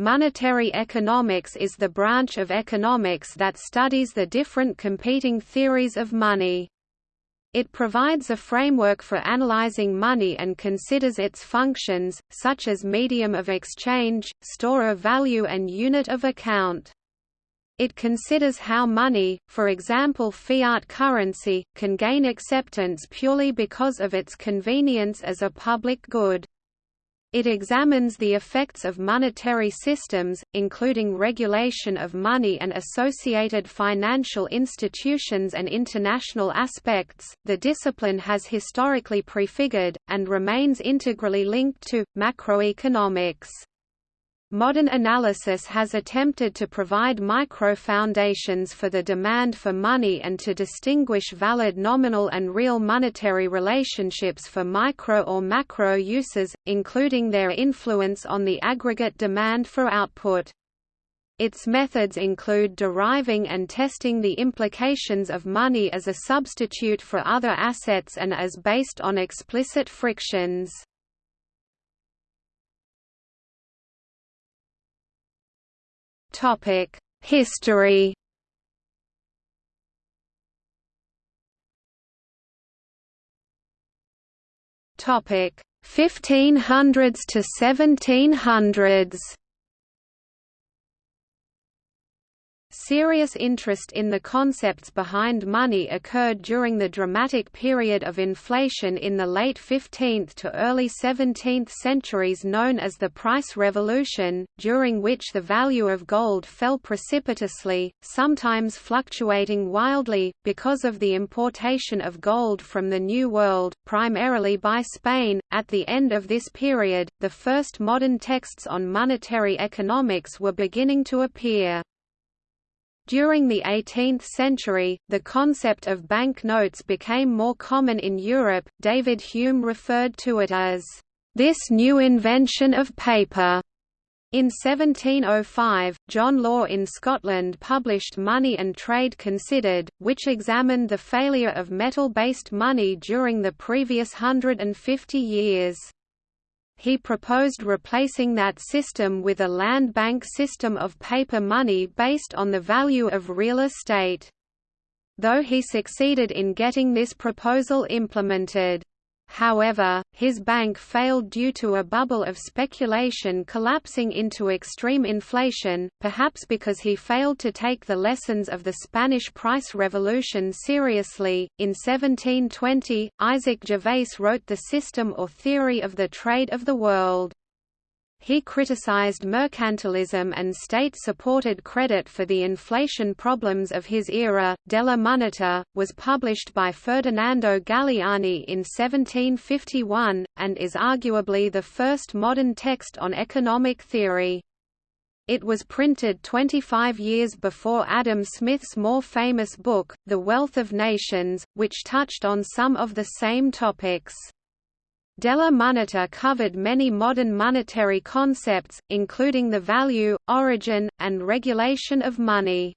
Monetary economics is the branch of economics that studies the different competing theories of money. It provides a framework for analyzing money and considers its functions, such as medium of exchange, store of value and unit of account. It considers how money, for example fiat currency, can gain acceptance purely because of its convenience as a public good. It examines the effects of monetary systems, including regulation of money and associated financial institutions and international aspects. The discipline has historically prefigured, and remains integrally linked to, macroeconomics. Modern analysis has attempted to provide micro-foundations for the demand for money and to distinguish valid nominal and real monetary relationships for micro or macro uses, including their influence on the aggregate demand for output. Its methods include deriving and testing the implications of money as a substitute for other assets and as based on explicit frictions. Topic: History. Topic: 1500s to 1700s. Serious interest in the concepts behind money occurred during the dramatic period of inflation in the late 15th to early 17th centuries known as the Price Revolution, during which the value of gold fell precipitously, sometimes fluctuating wildly, because of the importation of gold from the New World, primarily by Spain. At the end of this period, the first modern texts on monetary economics were beginning to appear. During the 18th century, the concept of banknotes became more common in Europe. David Hume referred to it as this new invention of paper. In 1705, John Law in Scotland published Money and Trade Considered, which examined the failure of metal-based money during the previous 150 years he proposed replacing that system with a land bank system of paper money based on the value of real estate. Though he succeeded in getting this proposal implemented, However, his bank failed due to a bubble of speculation collapsing into extreme inflation, perhaps because he failed to take the lessons of the Spanish price revolution seriously. In 1720, Isaac Gervaise wrote The System or Theory of the Trade of the World. He criticized mercantilism and state-supported credit for the inflation problems of his era. Della Moneta was published by Ferdinando Galiani in 1751 and is arguably the first modern text on economic theory. It was printed 25 years before Adam Smith's more famous book, The Wealth of Nations, which touched on some of the same topics. Della Moneta covered many modern monetary concepts, including the value, origin, and regulation of money.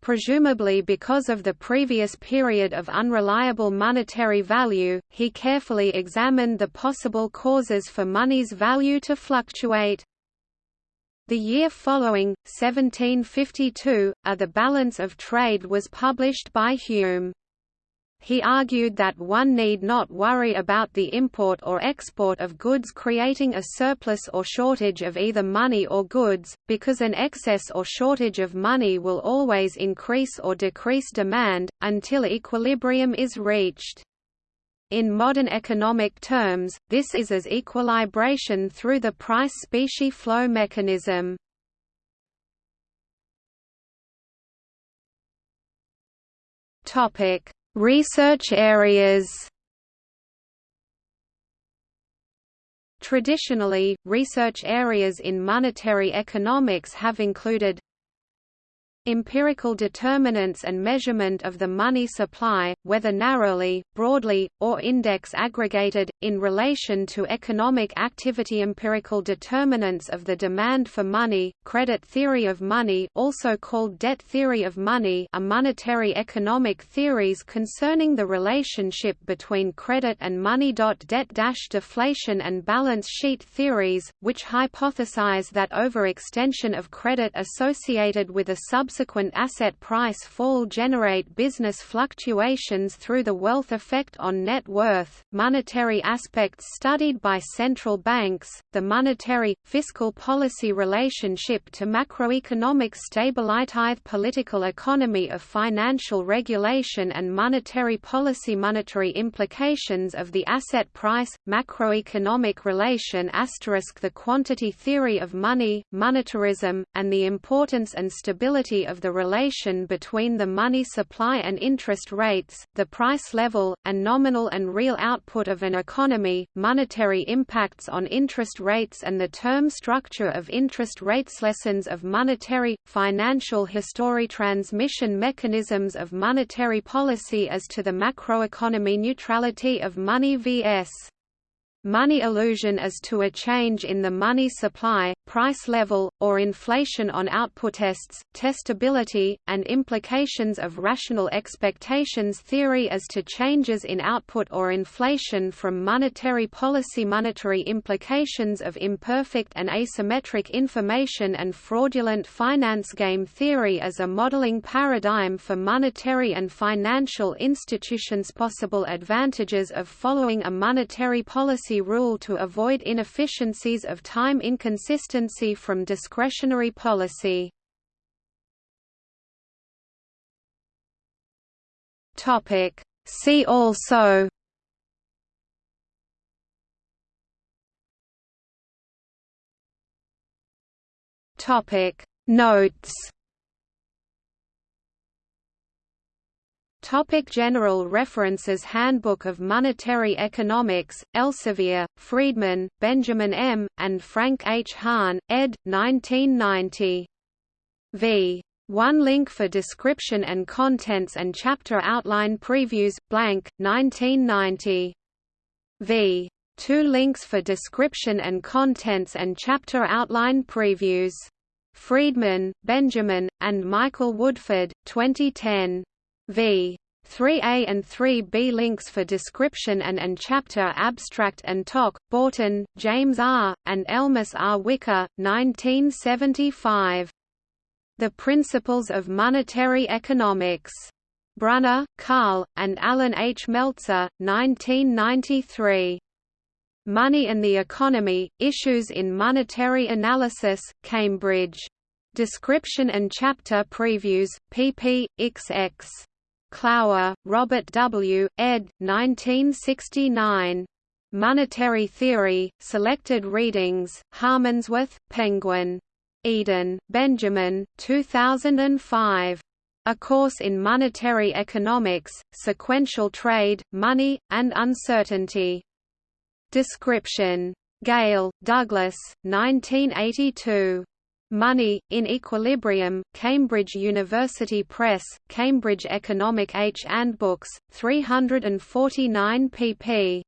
Presumably because of the previous period of unreliable monetary value, he carefully examined the possible causes for money's value to fluctuate. The year following, 1752, A The Balance of Trade was published by Hume. He argued that one need not worry about the import or export of goods creating a surplus or shortage of either money or goods, because an excess or shortage of money will always increase or decrease demand, until equilibrium is reached. In modern economic terms, this is as equilibration through the price-specie flow mechanism. Topic Research areas. Traditionally, research areas in monetary economics have included Empirical determinants and measurement of the money supply, whether narrowly, broadly, or index aggregated, in relation to economic activity Empirical determinants of the demand for money, credit theory of money also called debt theory of money are monetary economic theories concerning the relationship between credit and money. Debt-deflation and balance sheet theories, which hypothesize that overextension of credit associated with a sub subsequent asset price fall generate business fluctuations through the wealth effect on net worth, monetary aspects studied by central banks, the monetary, fiscal policy relationship to macroeconomic stability political economy of financial regulation and monetary policy monetary implications of the asset price, macroeconomic relation asterisk the quantity theory of money, monetarism, and the importance and stability of the relation between the money supply and interest rates, the price level, and nominal and real output of an economy, monetary impacts on interest rates and the term structure of interest rates lessons of monetary, financial history transmission mechanisms of monetary policy as to the macroeconomy neutrality of money vs. Money illusion as to a change in the money supply, price level, or inflation on output tests, testability, and implications of rational expectations theory as to changes in output or inflation from monetary policy monetary implications of imperfect and asymmetric information and fraudulent finance game theory as a modeling paradigm for monetary and financial institutions possible advantages of following a monetary policy rule to avoid inefficiencies of time inconsistency from discretionary policy. See also. Topic. Notes Topic General references Handbook of Monetary Economics, Elsevier, Friedman, Benjamin M., and Frank H. Hahn, ed. 1990. v. 1 link for description and contents and chapter outline previews, blank, 1990. v. 2 links for description and contents and chapter outline previews. Friedman, Benjamin, and Michael Woodford, 2010 v. 3a and 3b links for description and and chapter abstract and talk, Borton, James R., and Elmus R. Wicker, 1975. The Principles of Monetary Economics. Brunner, Karl, and Alan H. Meltzer, 1993. Money and the Economy, Issues in Monetary Analysis, Cambridge. Description and chapter previews, pp. xx. Clower, Robert W., ed. 1969. Monetary Theory, Selected Readings, Harmondsworth, Penguin. Eden, Benjamin, 2005. A Course in Monetary Economics, Sequential Trade, Money, and Uncertainty. Description. Gale, Douglas, 1982. Money, in Equilibrium, Cambridge University Press, Cambridge Economic Handbooks, 349 pp.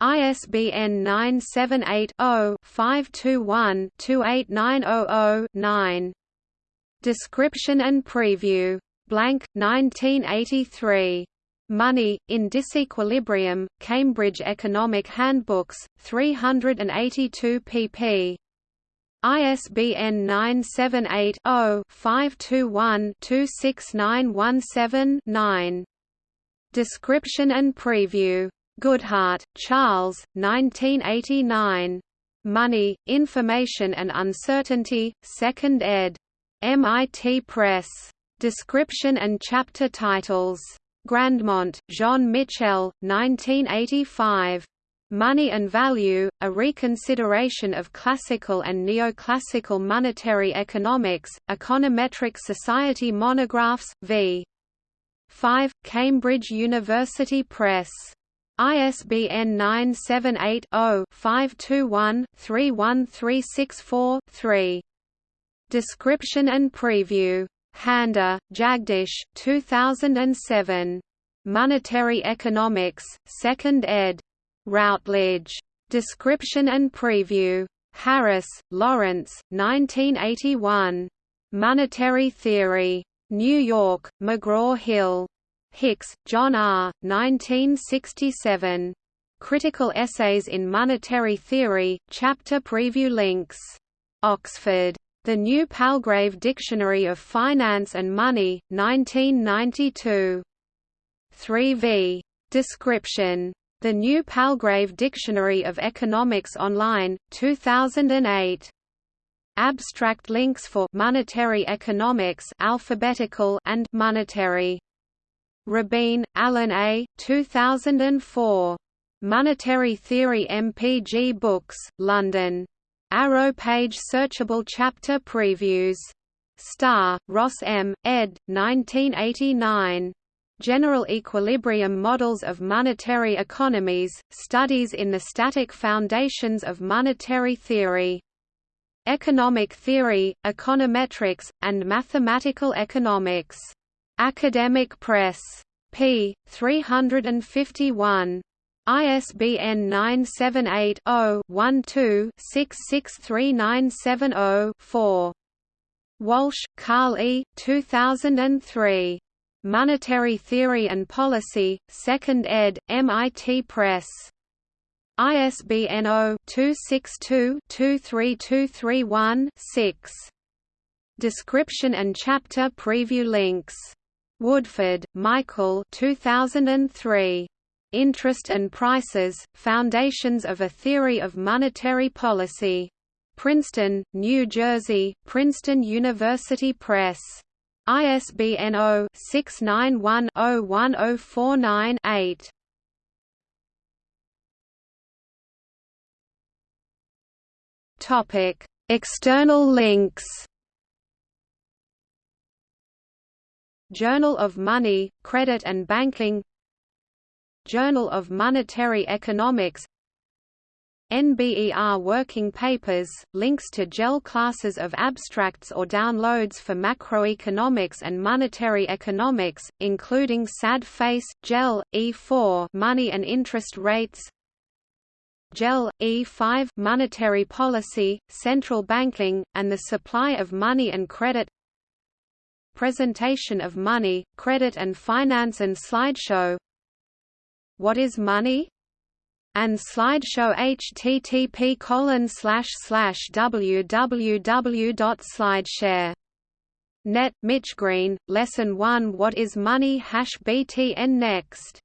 ISBN 978-0-521-28900-9. Description and Preview. Blank, 1983. Money, in Disequilibrium, Cambridge Economic Handbooks, 382 pp. ISBN 978-0-521-26917-9. Description and Preview. Goodhart, Charles, 1989. Money, Information and Uncertainty, 2nd ed. MIT Press. Description and chapter titles. Grandmont, Jean Michel, 1985. Money and Value, a reconsideration of classical and neoclassical monetary economics, Econometric Society Monographs, v. 5, Cambridge University Press. ISBN 978 0 521 31364 3. Description and Preview Handa, Jagdish 2007. Monetary Economics, 2nd ed. Routledge. Description and Preview. Harris, Lawrence, 1981. Monetary Theory. New York, McGraw-Hill. Hicks, John R., 1967. Critical Essays in Monetary Theory, Chapter Preview Links. Oxford. The New Palgrave Dictionary of Finance and Money, 1992. 3v. Description. The New Palgrave Dictionary of Economics Online, 2008. Abstract links for monetary economics alphabetical and monetary. Rabin, Alan A. 2004. Monetary Theory MPG Books, London. Arrow page searchable chapter previews. Starr, Ross M., ed. 1989. General Equilibrium Models of Monetary Economies, Studies in the Static Foundations of Monetary Theory. Economic Theory, Econometrics, and Mathematical Economics. Academic Press. p. 351. ISBN 978-0-12-663970-4. Walsh, Carl E. 2003. Monetary Theory and Policy, 2nd ed., MIT Press. ISBN 0-262-23231-6. Description and chapter preview links. Woodford, Michael 2003. Interest and Prices, Foundations of a Theory of Monetary Policy. Princeton, New Jersey, Princeton University Press. ISBN 0-691-01049-8. Topic: External links. Journal of Money, Credit and Banking Journal of Monetary Economics NBER Working Papers, links to JEL classes of abstracts or downloads for macroeconomics and monetary economics, including SAD FACE, JEL, E4 Money and Interest Rates JEL, E5 Monetary Policy, Central Banking, and the Supply of Money and Credit Presentation of Money, Credit and Finance and Slideshow what is money? And slideshow http colon www.slideshare. Net, Mitch Green, Lesson 1 What is money hash BTN Next